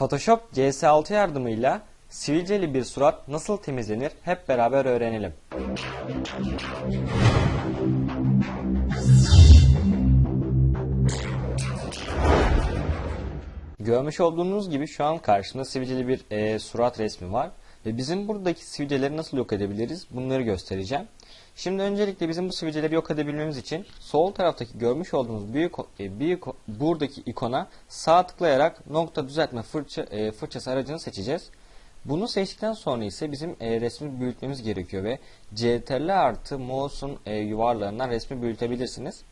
Photoshop CS6 yardımıyla sivilceli bir surat nasıl temizlenir hep beraber öğrenelim. Görmüş olduğunuz gibi şu an karşımda sivilceli bir e, surat resmi var. Ve bizim buradaki sivilceleri nasıl yok edebiliriz bunları göstereceğim. Şimdi öncelikle bizim bu sivilceleri yok edebilmemiz için sol taraftaki görmüş olduğunuz büyük e, büyük buradaki ikona sağ tıklayarak nokta düzeltme fırça, e, fırçası aracını seçeceğiz. Bunu seçtikten sonra ise bizim e, resmi büyütmemiz gerekiyor ve CTRL artı mouse'un e, yuvarlarından resmi büyütebilirsiniz.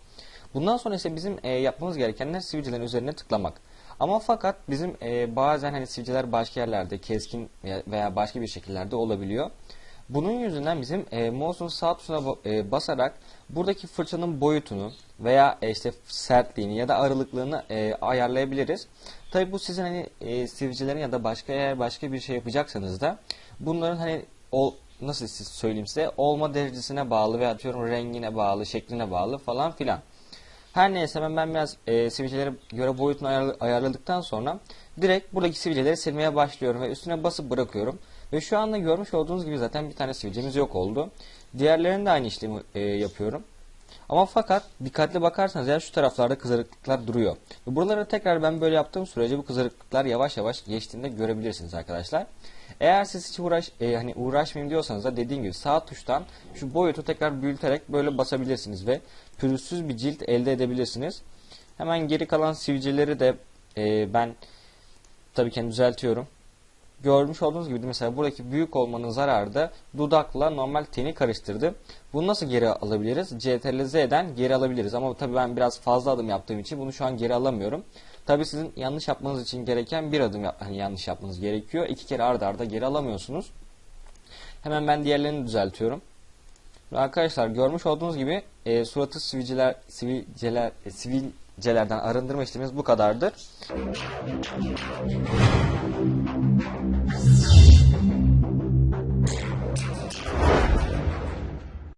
Bundan sonra ise bizim e, yapmamız gerekenler sivilcelerin üzerine tıklamak. Ama fakat bizim e, bazen hani sivilceler başka yerlerde keskin veya- başka bir şekillerde olabiliyor. Bunun yüzünden bizim e, mouse'un sağ tuşuna e, basarak buradaki fırçanın boyutunu veya e, işte sertliğini ya da aralıklığını e, ayarlayabiliriz. Tabi bu sizin hani e, sivilcelerin ya da başka eğer başka bir şey yapacaksanız da bunların hani ol, nasıl söyleyeyim size olma derecesine bağlı veya atıyorum rengine bağlı, şekline bağlı falan filan. Her neyse ben, ben biraz e, sivilcelere göre boyutunu ayarla- ayarladıktan sonra direkt buradaki sivilceleri silmeye başlıyorum ve üstüne basıp bırakıyorum. Ve şu anda görmüş olduğunuz gibi zaten bir tane sivilcemiz yok oldu. Diğerlerinde de aynı işlemi e, yapıyorum. Ama fakat dikkatli bakarsanız eğer şu taraflarda kızarıklıklar duruyor. Ve buralara tekrar ben böyle yaptığım sürece bu kızarıklıklar yavaş yavaş geçtiğinde görebilirsiniz arkadaşlar. Eğer siz hiç uğraş e, hani uğraşmayayım diyorsanız da dediğim gibi sağ tuştan şu boyutu tekrar büyüterek böyle basabilirsiniz ve pürüzsüz bir cilt elde edebilirsiniz. Hemen geri kalan sivilceleri de e, ben tabii ki düzeltiyorum. Görmüş olduğunuz gibi mesela buradaki büyük olmanın zararı da dudakla normal teni karıştırdı. Bunu nasıl geri alabiliriz? CTRL Z'den geri alabiliriz ama tabii ben biraz fazla adım yaptığım için bunu şu an geri alamıyorum. Tabii sizin yanlış yapmanız için gereken bir adım yap hani yanlış yapmanız gerekiyor. İki kere arda arda geri alamıyorsunuz. Hemen ben diğerlerini düzeltiyorum. Arkadaşlar görmüş olduğunuz gibi e, suratı sivilceler, sivilceler, e, sivilcelerden arındırma işlemimiz bu kadardır.